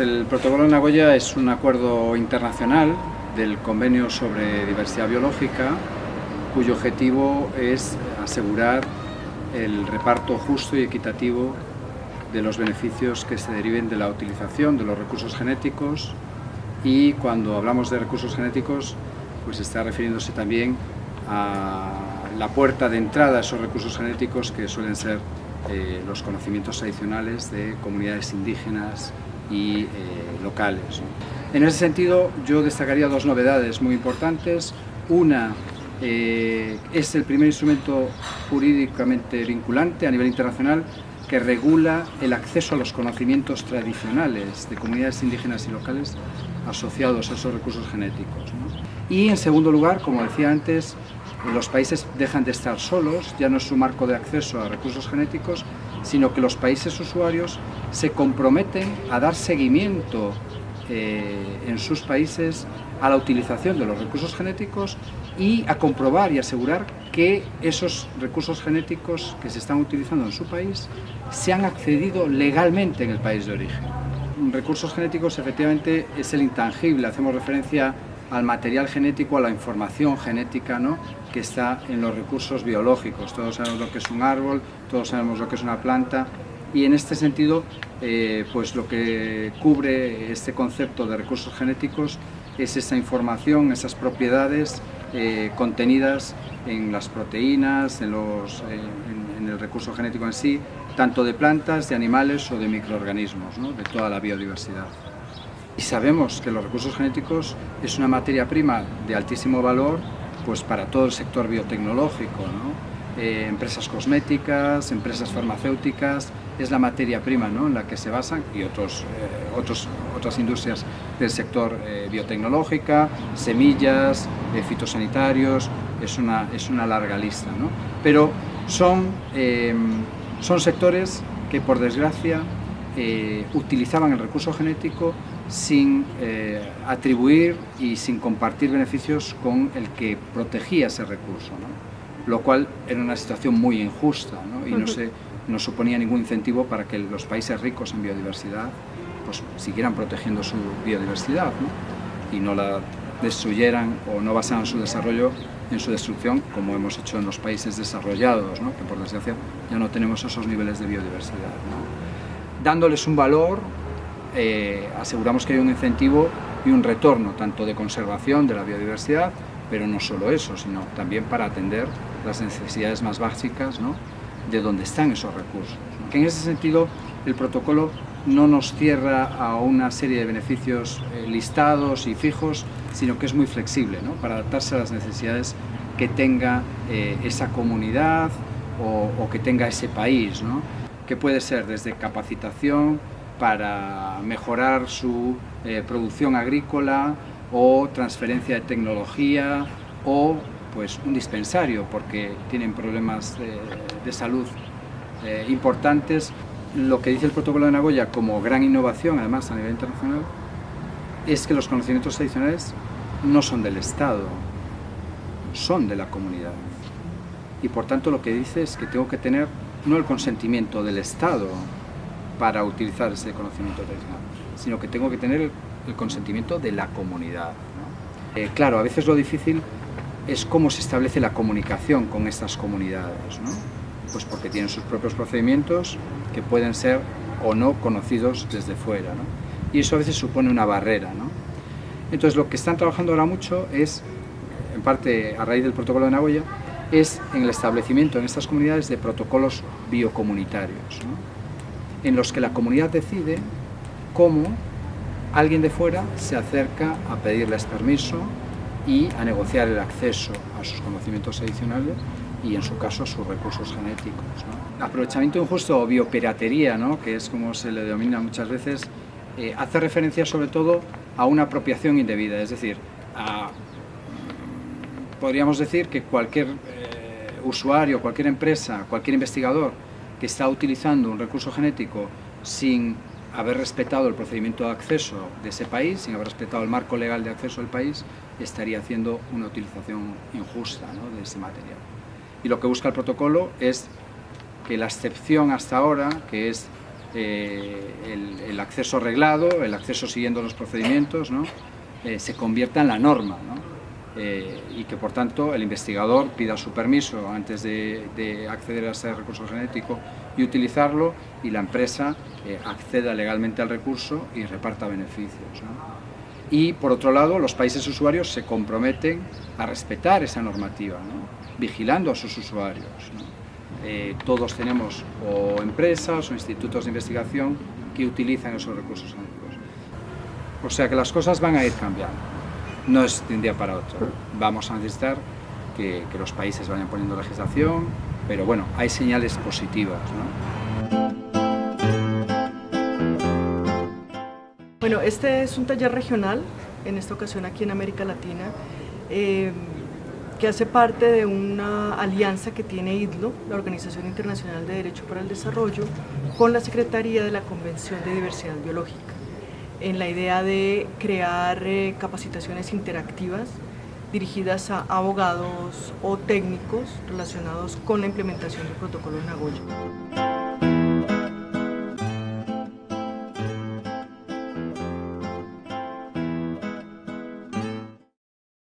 El protocolo de Nagoya es un acuerdo internacional del Convenio sobre Diversidad Biológica cuyo objetivo es asegurar el reparto justo y equitativo de los beneficios que se deriven de la utilización de los recursos genéticos. Y cuando hablamos de recursos genéticos pues está refiriéndose también a la puerta de entrada a esos recursos genéticos que suelen ser eh, los conocimientos tradicionales de comunidades indígenas y eh, locales. En ese sentido, yo destacaría dos novedades muy importantes. Una eh, es el primer instrumento jurídicamente vinculante a nivel internacional que regula el acceso a los conocimientos tradicionales de comunidades indígenas y locales asociados a esos recursos genéticos. Y en segundo lugar, como decía antes, los países dejan de estar solos, ya no es su marco de acceso a recursos genéticos, sino que los países usuarios se comprometen a dar seguimiento eh, en sus países a la utilización de los recursos genéticos y a comprobar y asegurar que esos recursos genéticos que se están utilizando en su país se han accedido legalmente en el país de origen. Recursos genéticos efectivamente es el intangible, hacemos referencia al material genético, a la información genética ¿no? que está en los recursos biológicos. Todos sabemos lo que es un árbol, todos sabemos lo que es una planta y en este sentido eh, pues lo que cubre este concepto de recursos genéticos es esa información, esas propiedades eh, contenidas en las proteínas, en, los, en, el recurso genético en sí, tanto de plantas, de animales o de microorganismos, ¿no? de toda la biodiversidad. Y sabemos que los recursos genéticos es una materia prima de altísimo valor pues para todo el sector biotecnológico, eh, empresas cosméticas, empresas farmacéuticas, es la materia prima en la que se basan y otros, eh, otros, otras industrias del sector eh, biotecnológica, semillas, fitosanitarios, es una, es una larga lista. Pero son, son sectores que por desgracia utilizaban el recurso genético sin eh, atribuir y sin compartir beneficios con el que protegía ese recurso, lo cual era una situación muy injusta y no, se, no suponía ningún incentivo para que los países ricos en biodiversidad pues, siguieran protegiendo su biodiversidad y no la destruyeran o no basaran su desarrollo en su destrucción como hemos hecho en los países desarrollados, que por desgracia ya no tenemos esos niveles de biodiversidad. Dándoles un valor eh, aseguramos que hay un incentivo y un retorno, tanto de conservación de la biodiversidad, pero no solo eso, sino también para atender las necesidades más básicas de dónde están esos recursos. Que en ese sentido el protocolo no nos cierra a una serie de beneficios eh, listados y fijos, sino que es muy flexible para adaptarse a las necesidades que tenga eh, esa comunidad o, que tenga ese país, que puede ser desde capacitación, para mejorar su eh, producción agrícola o transferencia de tecnología o pues un dispensario porque tienen problemas de, salud eh, importantes. Lo que dice el protocolo de Nagoya como gran innovación, además a nivel internacional, es que los conocimientos tradicionales no son del Estado, son de la comunidad. Y por tanto lo que dice es que tengo que tener no el consentimiento del Estado, para utilizar ese conocimiento tradicional, sino que tengo que tener el, consentimiento de la comunidad. Eh, claro, a veces lo difícil es cómo se establece la comunicación con estas comunidades, pues porque tienen sus propios procedimientos que pueden ser o no conocidos desde fuera, y eso a veces supone una barrera. Entonces lo que están trabajando ahora mucho es, en parte a raíz del protocolo de Nagoya, es en el establecimiento en estas comunidades de protocolos biocomunitarios en los que la comunidad decide cómo alguien de fuera se acerca a pedirles permiso y a negociar el acceso a sus conocimientos adicionales y en su caso a sus recursos genéticos. Aprovechamiento injusto o biopiratería, ¿no? que es como se le denomina muchas veces, eh, hace referencia sobre todo a una apropiación indebida, es decir, podríamos decir que cualquier eh, usuario, cualquier empresa, cualquier investigador que está utilizando un recurso genético sin haber respetado el procedimiento de acceso de ese país, sin haber respetado el marco legal de acceso del país, estaría haciendo una utilización injusta de ese material. Y lo que busca el protocolo es que la excepción hasta ahora, que es el, el, acceso reglado, el acceso siguiendo los procedimientos, ¿no? se convierta en la norma. ¿no? Eh, y que por tanto el investigador pida su permiso antes de, acceder a ese recurso genético y utilizarlo y la empresa eh, acceda legalmente al recurso y reparta beneficios. Y por otro lado, los países usuarios se comprometen a respetar esa normativa, vigilando a sus usuarios. Eh, todos tenemos o empresas o institutos de investigación que utilizan esos recursos genéticos. O sea que las cosas van a ir cambiando no es de un día para otro. Vamos a necesitar que, los países vayan poniendo legislación, pero bueno, hay señales positivas. Bueno, este es un taller regional, en esta ocasión aquí en América Latina, eh, que hace parte de una alianza que tiene IDLO, la Organización Internacional de Derecho para el Desarrollo, con la Secretaría de la Convención de Diversidad Biológica en la idea de crear eh, capacitaciones interactivas dirigidas a abogados o técnicos relacionados con la implementación del protocolo Nagoya.